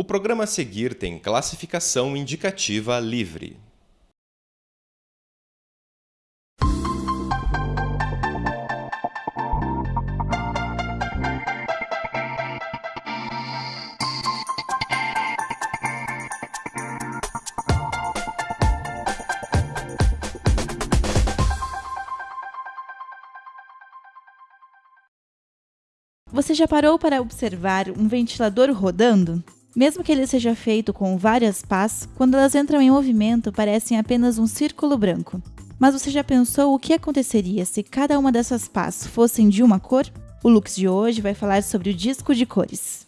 O programa a seguir tem classificação indicativa livre. Você já parou para observar um ventilador rodando? Mesmo que ele seja feito com várias pás, quando elas entram em movimento parecem apenas um círculo branco. Mas você já pensou o que aconteceria se cada uma dessas pás fossem de uma cor? O Lux de hoje vai falar sobre o disco de cores.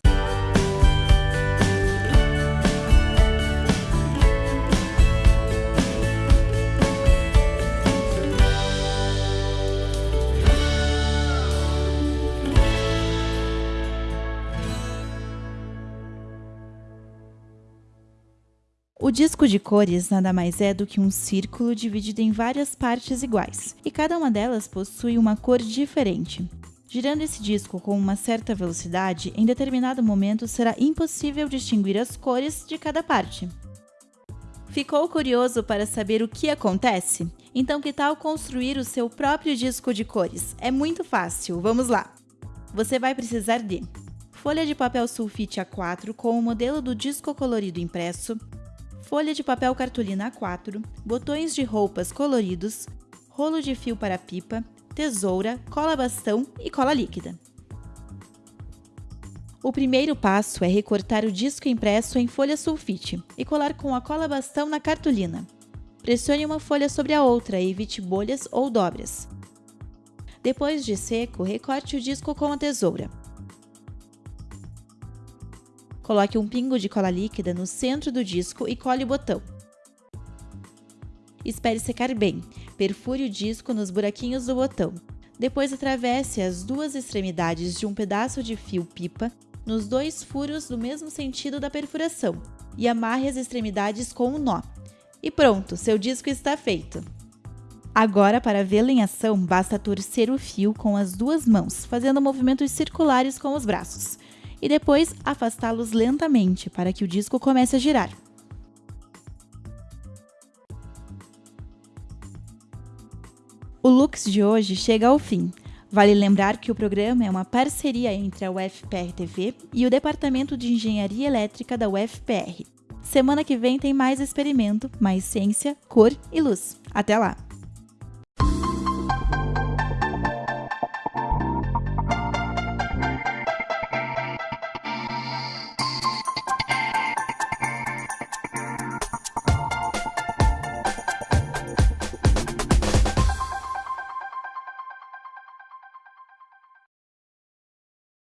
O disco de cores nada mais é do que um círculo dividido em várias partes iguais, e cada uma delas possui uma cor diferente. Girando esse disco com uma certa velocidade, em determinado momento será impossível distinguir as cores de cada parte. Ficou curioso para saber o que acontece? Então, que tal construir o seu próprio disco de cores? É muito fácil, vamos lá! Você vai precisar de folha de papel sulfite A4 com o modelo do disco colorido impresso, folha de papel cartolina A4, botões de roupas coloridos, rolo de fio para pipa, tesoura, cola bastão e cola líquida. O primeiro passo é recortar o disco impresso em folha sulfite e colar com a cola bastão na cartolina. Pressione uma folha sobre a outra e evite bolhas ou dobras. Depois de seco, recorte o disco com a tesoura. Coloque um pingo de cola líquida no centro do disco e cole o botão. Espere secar bem. Perfure o disco nos buraquinhos do botão. Depois atravesse as duas extremidades de um pedaço de fio pipa nos dois furos do mesmo sentido da perfuração e amarre as extremidades com um nó. E pronto, seu disco está feito! Agora, para vê-lo em ação, basta torcer o fio com as duas mãos, fazendo movimentos circulares com os braços e depois afastá-los lentamente para que o disco comece a girar. O Lux de hoje chega ao fim. Vale lembrar que o programa é uma parceria entre a UFPR TV e o Departamento de Engenharia Elétrica da UFPR. Semana que vem tem mais experimento, mais ciência, cor e luz. Até lá!